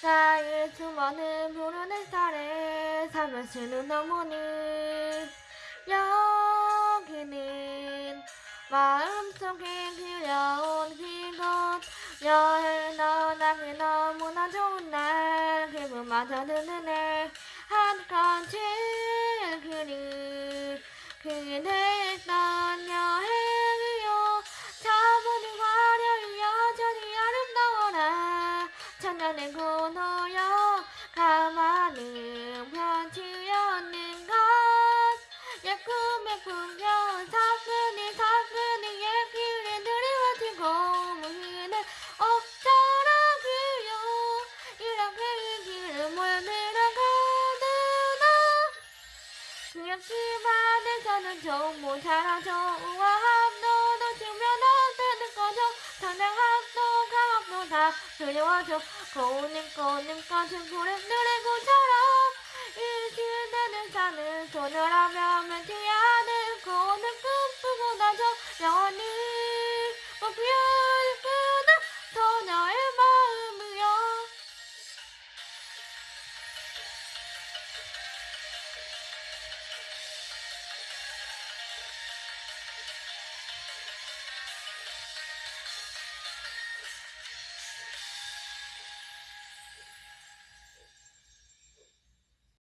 사이에 숨어는 푸른 햇살에 삶을 쓰는 어머니 여기는 마음속에 그려온 그곳 여행 떠나기 너무나 좋은 날 기분마저 드는 애 한 칸칠 그리 그대 천년의 고노여 가만히 편치였는 것. 예쁨의 풍경 사근이 예길이 드리워진 고무히는 없더라고요 이렇게 이 길을 몰들어가느나 역시 반에서는 정보 잘하죠 우아 다 그리워져 고운 꼬는 것은 고래들의 고처럼 이 시대는 사는 손을 하며 맺지 않은 고는 꿈꾸고 나죠 영원히 목표